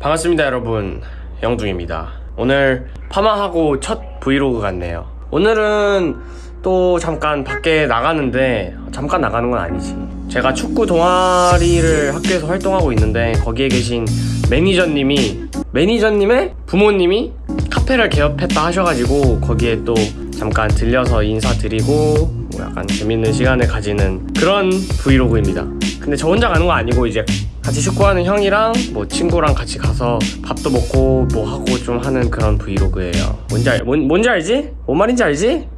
반갑습니다, 여러분. 영둥입니다. 오늘 파마하고 첫 브이로그 같네요. 오늘은 또 잠깐 밖에 나가는데 잠깐 나가는 건 아니지. 제가 축구 동아리를 학교에서 활동하고 있는데 거기에 계신 매니저님이 매니저님의 부모님이 카페를 개업했다 하셔가지고 거기에 또 잠깐 들려서 인사드리고 뭐 약간 재밌는 시간을 가지는 그런 브이로그입니다. 근데 저 혼자 가는 거 아니고 이제 같이 축구하는 형이랑 뭐 친구랑 같이 가서 밥도 먹고 뭐 하고 좀 하는 그런 브이로그예요. 뭔지 알, 뭔, 뭔지 알지? 뭔 말인지 알지?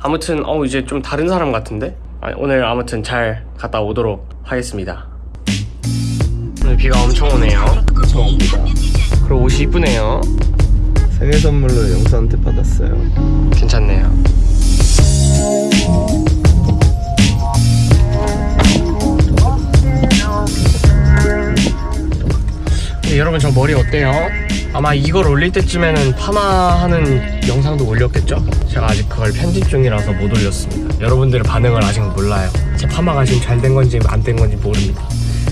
아무튼 어 이제 좀 다른 사람 같은데 아니, 오늘 아무튼 잘 갔다 오도록 하겠습니다. 오늘 비가 엄청 오네요. 그리고 옷이 이쁘네요. 생일 선물로 영수한테 받았어요. 괜찮네요. 네, 여러분 저 머리 어때요? 아마 이걸 올릴 때쯤에는 파마하는 영상도 올렸겠죠? 제가 아직 그걸 편집 중이라서 못 올렸습니다. 여러분들의 반응을 아직 몰라요. 제 파마가 지금 잘 된 건지 안 된 건지 모릅니다.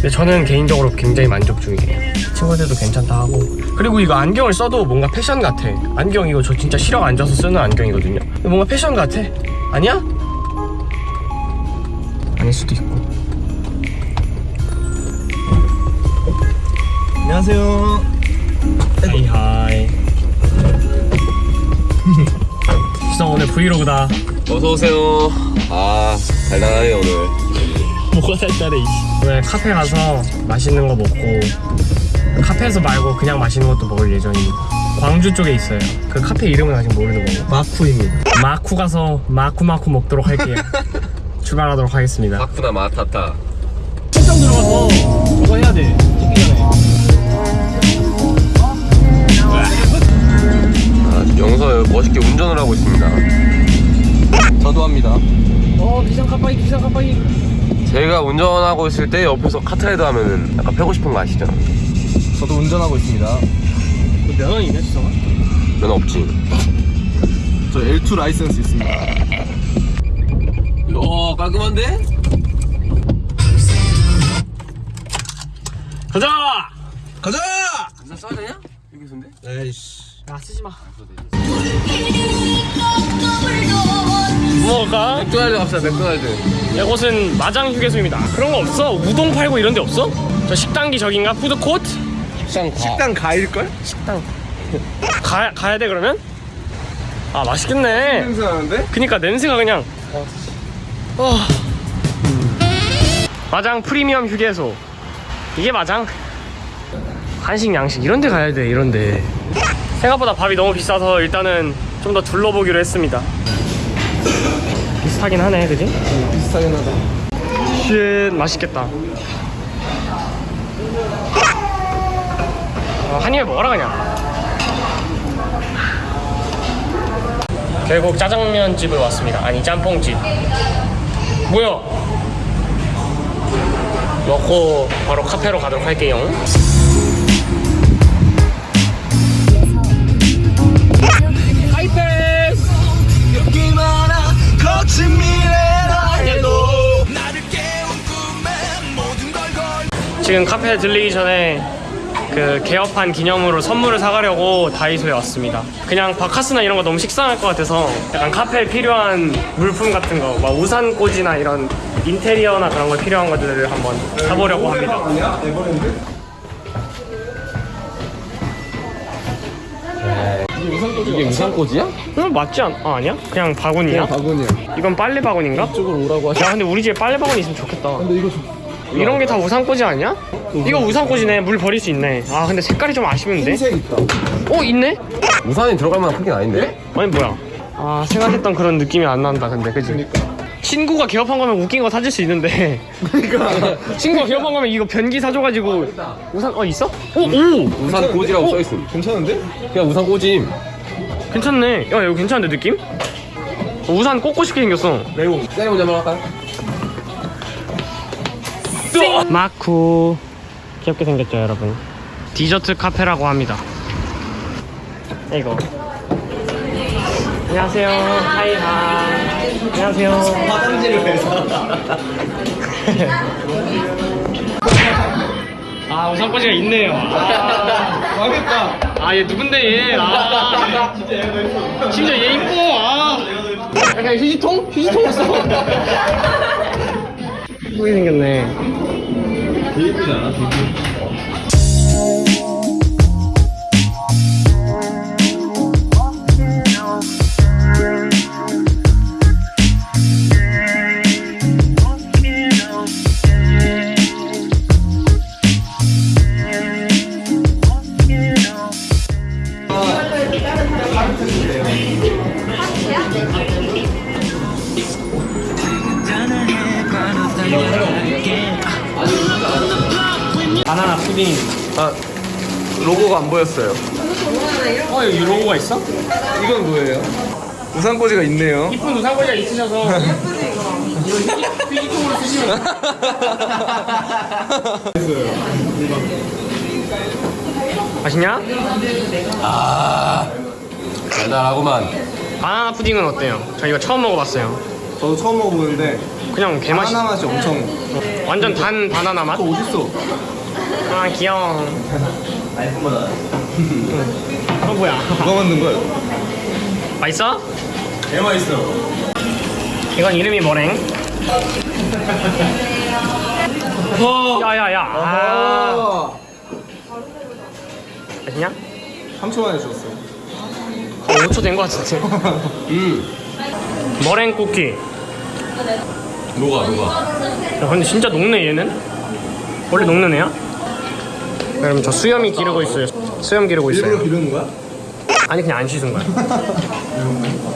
근데 저는 개인적으로 굉장히 만족 중이에요. 친구들도 괜찮다 하고. 그리고 이거 안경을 써도 뭔가 패션 같아. 안경 이거 저 진짜 시력 안 좋아서 쓰는 안경이거든요. 뭔가 패션 같아. 아니야? 아닐 수도 있고. 안녕하세요. Hi hi. 지성 오늘 브이로그다. 어서 오세요. 아 달달하네요 오늘. 뭐가 달달해. 오늘 카페 가서 맛있는 거 먹고 카페에서 말고 그냥 맛있는 것도 먹을 예정입니다. 광주 쪽에 있어요. 그 카페 이름은 아직 모르는 거고. 마쿠입니다. 마쿠 가서 마쿠마쿠 먹도록 할게요. 출발하도록 하겠습니다. 마쿠나 마타타. 출장 들어가서 운전하고 있을 때 옆에서 카트라이더 하면은 약간 패고 싶은 거 아시죠? 저도 운전하고 있습니다. 면허 있네 지성아? 면 없지. 저 L2 라이센스 있습니다. 어 깔끔한데? 가자! 가자! 진짜 써야 되냐? 여기서인데? 에이씨. 야 쓰지 마. 뭐 먹을까? 맥도날드 갑시다 맥도날드. 이곳은 마장 휴게소입니다. 그런 거 없어? 우동 팔고 이런 데 없어? 저 식당기 저긴가? 푸드코트? 식당 가. 식당 가일걸? 식당. 가, 가야 돼 그러면? 아 맛있겠네. 냄새 나는데? 그니까 냄새가 그냥. 어. 마장 프리미엄 휴게소. 이게 마장? 한식 양식 이런 데 가야 돼 이런 데. 생각보다 밥이 너무 비싸서 일단은 좀 더 둘러보기로 했습니다. 비슷하긴 하네, 그지? 비슷하긴 하다. Shit 맛있겠다 어, 한 입에 먹어라 그냥 결국 짜장면 집을 왔습니다 아니 짬뽕집 뭐야 먹고 바로 카페로 가도록 할게요 지금 카페에 들리기 전에 그 개업한 기념으로 선물을 사가려고 다이소에 왔습니다. 그냥 바카스나 이런 거 너무 식상할 것 같아서 약간 카페에 필요한 물품 같은 거, 막 우산 꽂이나 이런 인테리어나 그런 거 필요한 것들을 한번 사보려고 합니다. 아 이게 우산꽂이야? 음, 맞지 않? 아, 아니야? 그냥 바구니야? 바구니야. 이건 빨래 바구니인가? 이쪽으로 오라고 하시. 야 근데 우리 집에 빨래 바구니 있으면 좋겠다. 근데 이거 좀. 이런 게 다 우산꽂이 아니야? 이거 우산꽂이네. 물 버릴 수 있네. 아 근데 색깔이 좀 아쉬운데? 흰색 있다. 어 있네? 우산이 들어갈 만한 크긴 아닌데? 아니 뭐야 아 생각했던 그런 느낌이 안 난다 근데 그지? 그러니까. 친구가 개업한 거면 웃긴 거 사줄 수 있는데 그러니까. 친구가 개업한 거면 이거 변기 사줘가지고 우산 어 있어? 오! 오! 우산 꽂이라고 어? 써있음. 괜찮은데? 그냥 우산 꽂임. 괜찮네 야 이거 괜찮은데 느낌? 어, 우산 꽂고 싶게 생겼어 매우. 셀리 먼저 한번 할까요? 마쿠 귀엽게 생겼죠 여러분 디저트 카페라고 합니다 이거 안녕하세요. Hi hi. 안녕하세요. 화장지를 해서. 아 우산꽂이가 있네요. 아, 망했다. 아, 얘 누군데 얘? 아, 심지어 얘 이뻐. 아, 약간 휴지통? 휴지통 없어. 이쁘게 생겼네. 되게 이쁘지 않아? 바나나 푸딩. 아, 로고가 안 보였어요. 어, 여기 로고가 있어? 이건 뭐예요? 우산꽂이가 있네요. 이쁜 우산꽂이가 있으셔서. 이거 휴지- 휴지통으로 쓰시면. 맛있냐? 달달하구만. 바나나 푸딩은 어때요? 저 이거 처음 먹어봤어요. 저도 처음 먹어보는데 그냥 개맛이. 바나나 맛이 엄청 완전 단 바나나 맛? 또 어딨어? 아 귀여워. 어 뭐야? 누가 만든 거예요? 맛있어? 개 맛있어. 이건 이름이 뭐랭? 야야야. 아, 맛있냐? 3초 만에 줬어요. 어, 5초 된 거 같은데. 음. 머랭 쿠키. 녹아, 녹아. 야, 근데 진짜 녹네 얘는. 원래 녹는 애야? 여러분 저 수염이 기르고 있어요. 수염 기르고 일부러 있어요. 기르는 거야? 아니 그냥 안 씻은 거야.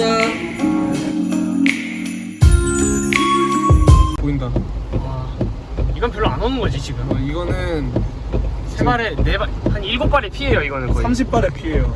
지연아. 보인다. 이건 별로 안 오는 거지 지금. 어, 이거는 세 발에 네 발, 한 일곱 발에 피해요 이거는 거의. 30발의 피해요.